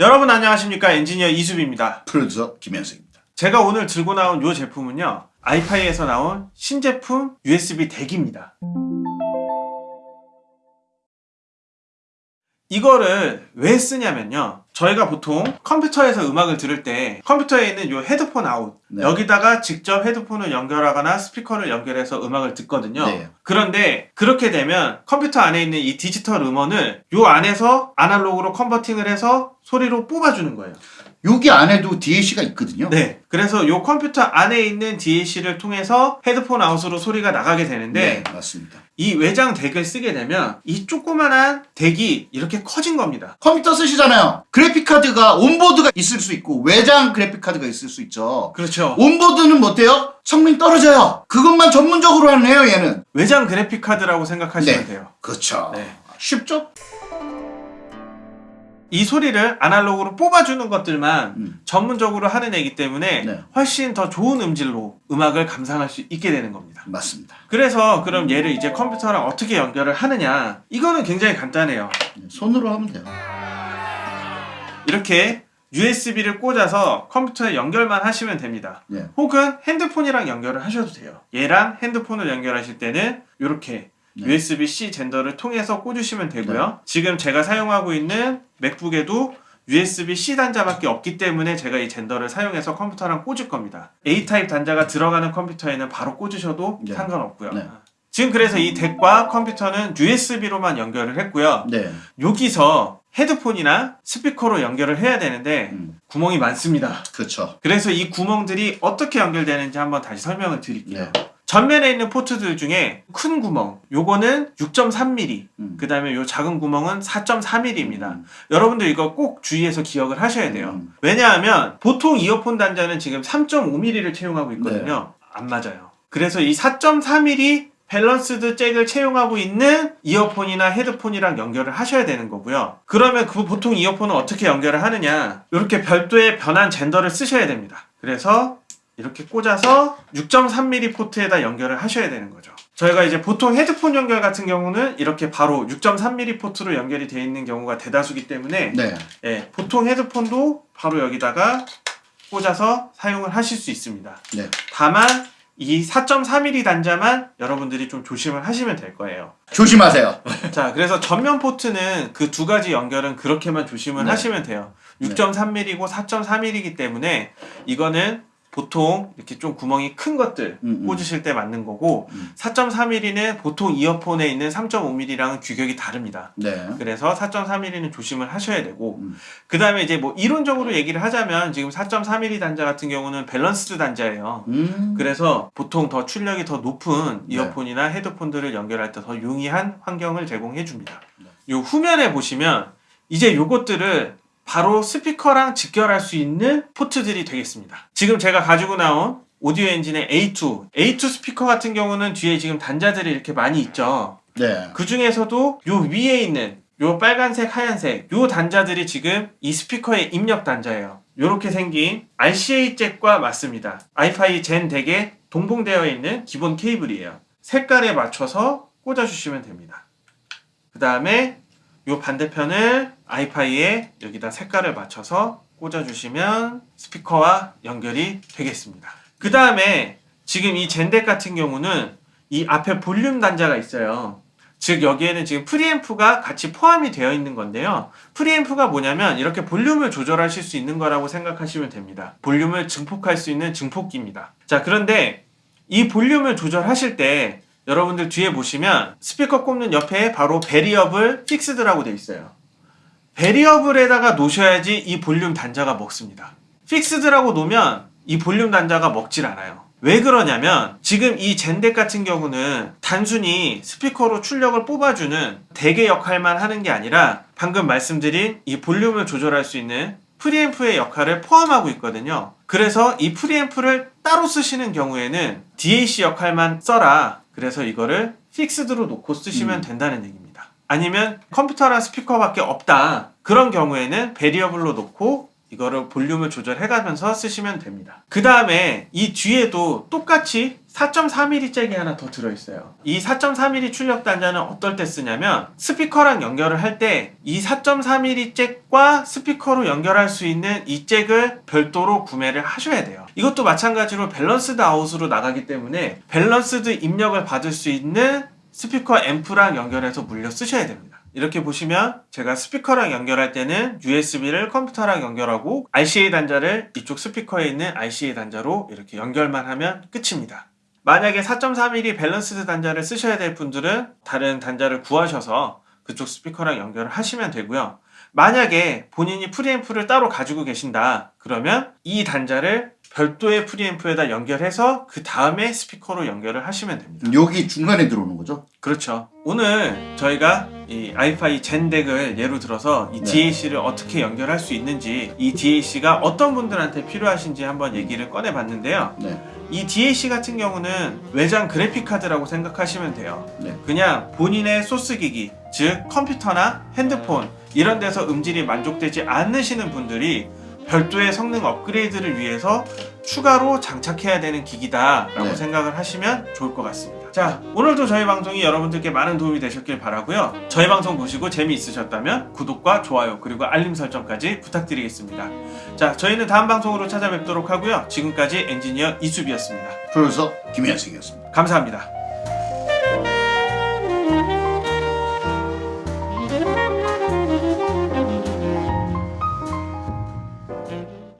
여러분 안녕하십니까 엔지니어 이수빈입니다. 프로듀서 김현석입니다. 제가 오늘 들고 나온 이 제품은요 iFi에서 나온 신제품 USB DAC입니다. 이거를 왜 쓰냐면요 저희가 보통 컴퓨터에서 음악을 들을 때 컴퓨터에 있는 이 헤드폰 아웃 네. 여기다가 직접 헤드폰을 연결하거나 스피커를 연결해서 음악을 듣거든요 네. 그런데 그렇게 되면 컴퓨터 안에 있는 이 디지털 음원을 이 안에서 아날로그로 converting을 해서 소리로 뽑아주는 거예요 여기 안에도 DAC가 있거든요. 네. 그래서 이 컴퓨터 안에 있는 DAC를 통해서 헤드폰 out으로 소리가 나가게 되는데 네, 맞습니다. 이 외장 DAC을 쓰게 되면 이 조그만한 덱이 이렇게 커진 겁니다. 컴퓨터 쓰시잖아요. 그래픽 카드가 onboard가 있을 수 있고 외장 그래픽 카드가 있을 수 있죠. 그렇죠. onboard는 뭐 어때요? 성능 떨어져요. 그것만 전문적으로 하네요, 얘는. 외장 그래픽 카드라고 생각하시면 네. 돼요. 그렇죠. 네. 쉽죠? 이 소리를 아날로그로 뽑아주는 것들만 음. 전문적으로 하는 애기 때문에 네. 훨씬 더 좋은 음질로 음악을 감상할 수 있게 되는 겁니다. 맞습니다. 그래서 그럼 얘를 이제 컴퓨터랑 어떻게 연결을 하느냐 이거는 굉장히 간단해요. 네, 손으로 하면 돼요. 이렇게 USB를 꽂아서 컴퓨터에 연결만 하시면 됩니다. 네. 혹은 핸드폰이랑 연결을 하셔도 돼요. 얘랑 핸드폰을 연결하실 때는 이렇게 네. USB-C 젠더를 통해서 꽂으시면 되고요. 네. 지금 제가 사용하고 있는 맥북에도 USB-C 단자밖에 없기 때문에 제가 이 젠더를 사용해서 컴퓨터랑 꽂을 겁니다. A 타입 단자가 들어가는 컴퓨터에는 바로 꽂으셔도 네. 상관없고요. 네. 지금 그래서 이 DAC과 컴퓨터는 USB로만 연결을 했고요. 네. 여기서 헤드폰이나 스피커로 연결을 해야 되는데 음, 구멍이 많습니다. 그렇죠. 그래서 이 구멍들이 어떻게 연결되는지 한번 다시 설명을 드릴게요. 네. 전면에 있는 포트들 중에 큰 구멍, 요거는 6.3mm, 음. 그 다음에 요 작은 구멍은 4.3mm입니다. 음. 여러분들 이거 꼭 주의해서 기억을 하셔야 돼요. 음. 왜냐하면 보통 이어폰 단자는 지금 3.5mm를 채용하고 있거든요. 네. 안 맞아요. 그래서 이 4.3mm balanced 잭을 채용하고 있는 이어폰이나 헤드폰이랑 연결을 하셔야 되는 거고요. 그러면 그 보통 이어폰은 어떻게 연결을 하느냐? 이렇게 별도의 변환 젠더를 쓰셔야 됩니다. 그래서 이렇게 꽂아서 6.3mm 포트에다 연결을 하셔야 되는 거죠. 저희가 이제 보통 헤드폰 연결 같은 경우는 이렇게 바로 6.3mm 포트로 연결이 되어 있는 경우가 대다수기 때문에 네. 예, 보통 헤드폰도 바로 여기다가 꽂아서 사용을 하실 수 있습니다. 네. 다만 이 4.3mm 단자만 여러분들이 좀 조심을 하시면 될 거예요. 조심하세요. 자, 그래서 전면 포트는 그 두 가지 연결은 그렇게만 조심을 네. 하시면 돼요. 네. 6.3mm고 4.3mm이기 때문에 이거는 보통 이렇게 좀 구멍이 큰 것들 음, 음. 꽂으실 때 맞는 거고 음. 4.3mm는 보통 이어폰에 있는 3.5mm랑은 규격이 다릅니다. 네. 그래서 4.3mm는 조심을 하셔야 되고 음. 그 다음에 이제 뭐 이론적으로 얘기를 하자면 지금 4.3mm 단자 같은 경우는 balanced 단자예요. 음. 그래서 보통 더 출력이 더 높은 네. 이어폰이나 헤드폰들을 연결할 때 더 용이한 환경을 제공해 줍니다. 네. 요 후면에 보시면 이제 요것들을 바로 스피커랑 직결할 수 있는 포트들이 되겠습니다. 지금 제가 가지고 나온 Audioengine의 A2, A2 스피커 같은 경우는 뒤에 지금 단자들이 이렇게 많이 있죠. 네. 그 중에서도 요 위에 있는 요 빨간색, 하얀색 요 단자들이 지금 이 스피커의 입력 단자예요. 요렇게 생긴 RCA 잭과 맞습니다. iFi Zen DAC에 동봉되어 있는 기본 케이블이에요. 색깔에 맞춰서 꽂아주시면 됩니다. 그 다음에 요 반대편을 iFi에 여기다 색깔을 맞춰서 꽂아주시면 스피커와 연결이 되겠습니다. 그 다음에 지금 이 Zen DAC 같은 경우는 이 앞에 볼륨 단자가 있어요. 즉 여기에는 지금 프리앰프가 같이 포함이 되어 있는 건데요. 프리앰프가 뭐냐면 이렇게 볼륨을 조절하실 수 있는 거라고 생각하시면 됩니다. 볼륨을 증폭할 수 있는 증폭기입니다. 자 그런데 이 볼륨을 조절하실 때 여러분들 뒤에 보시면 스피커 꼽는 옆에 바로 variable fixed라고 되어 있어요. variable에다가 놓으셔야지 이 볼륨 단자가 먹습니다. fixed라고 놓으면 이 볼륨 단자가 먹질 않아요. 왜 그러냐면 지금 이 Zen DAC 같은 경우는 단순히 스피커로 출력을 뽑아주는 DAC의 역할만 하는 게 아니라 방금 말씀드린 이 볼륨을 조절할 수 있는 프리앰프의 역할을 포함하고 있거든요. 그래서 이 프리앰프를 따로 쓰시는 경우에는 DAC 역할만 써라. 그래서 이거를 fixed로 놓고 쓰시면 음. 된다는 얘기입니다. 아니면 컴퓨터랑 스피커밖에 없다. 그런 경우에는 variable로 놓고 이거를 볼륨을 조절해가면서 쓰시면 됩니다. 그 다음에 이 뒤에도 똑같이 4.4mm 잭이 하나 더 들어있어요. 이 4.4mm 출력 단자는 어떨 때 쓰냐면 스피커랑 연결을 할 때 이 4.4mm 잭과 스피커로 연결할 수 있는 이 잭을 별도로 구매를 하셔야 돼요. 이것도 마찬가지로 balanced out으로 나가기 때문에 balanced 입력을 받을 수 있는 스피커 앰프랑 연결해서 물려 쓰셔야 됩니다. 이렇게 보시면 제가 스피커랑 연결할 때는 USB를 컴퓨터랑 연결하고 RCA 단자를 이쪽 스피커에 있는 RCA 단자로 이렇게 연결만 하면 끝입니다. 만약에 4.3mm balanced 단자를 쓰셔야 될 분들은 다른 단자를 구하셔서 그쪽 스피커랑 연결을 하시면 되고요. 만약에 본인이 프리앰프를 따로 가지고 계신다 그러면 이 단자를 별도의 프리앰프에다 연결해서 그 다음에 스피커로 연결을 하시면 됩니다. 여기 중간에 들어오는 거죠? 그렇죠. 오늘 저희가 이 i5 젠덱을 예로 들어서 이 네. DAC를 어떻게 연결할 수 있는지 이 DAC가 어떤 분들한테 필요하신지 한번 얘기를 꺼내 봤는데요. 네. 이 DAC 같은 경우는 외장 그래픽 카드라고 생각하시면 돼요. 네. 그냥 본인의 소스 기기, 즉 컴퓨터나 핸드폰 이런 데서 음질이 만족되지 않으시는 분들이 별도의 성능 업그레이드를 위해서 추가로 장착해야 되는 기기다 라고 네. 생각을 하시면 좋을 것 같습니다. 자, 오늘도 저희 방송이 여러분들께 많은 도움이 되셨길 바라고요. 저희 방송 보시고 재미있으셨다면 구독과 좋아요 그리고 알림 설정까지 부탁드리겠습니다. 자, 저희는 다음 방송으로 찾아뵙도록 하고요. 지금까지 엔지니어 이수비였습니다. 프로듀서 김현승이었습니다. 감사합니다.